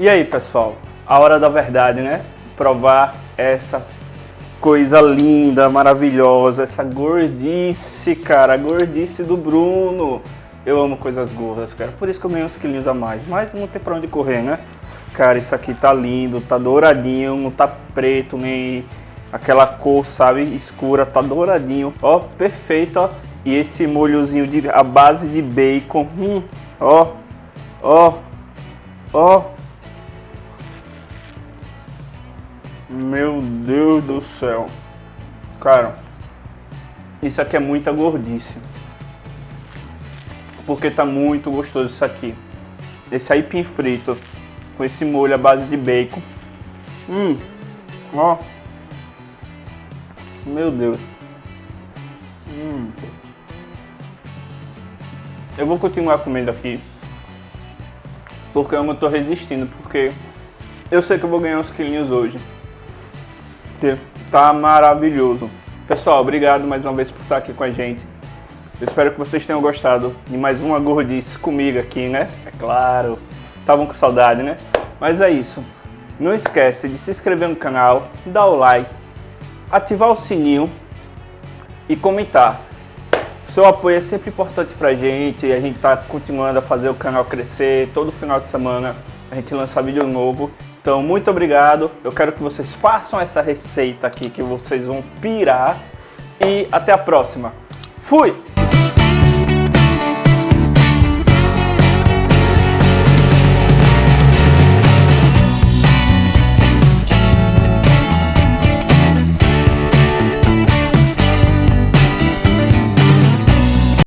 E aí, pessoal? A hora da verdade, né? Provar essa coisa linda, maravilhosa, essa gordice, cara, a gordice do Bruno. Eu amo coisas gordas, cara, por isso que eu ganhei uns quilinhos a mais, mas não tem pra onde correr, né? Cara, isso aqui tá lindo, tá douradinho, não tá preto, nem aquela cor, sabe, escura, tá douradinho, ó, perfeito, ó. E esse molhozinho de a base de bacon, hum, ó, ó, ó. Meu Deus do céu. Cara, isso aqui é muita gordice. Porque tá muito gostoso isso aqui. Esse aipim frito com esse molho à base de bacon. Hum, ó. Meu Deus. Hum. Eu vou continuar comendo aqui. Porque eu não tô resistindo, porque eu sei que eu vou ganhar uns quilinhos hoje. Tá maravilhoso. Pessoal, obrigado mais uma vez por estar aqui com a gente. Eu espero que vocês tenham gostado de mais uma gordice comigo aqui, né? É claro. Estavam com saudade, né? Mas é isso. Não esquece de se inscrever no canal, dar o like, ativar o sininho e comentar. Seu apoio é sempre importante pra gente a gente tá continuando a fazer o canal crescer. Todo final de semana a gente lança vídeo novo. Então, muito obrigado. Eu quero que vocês façam essa receita aqui que vocês vão pirar. E até a próxima. Fui!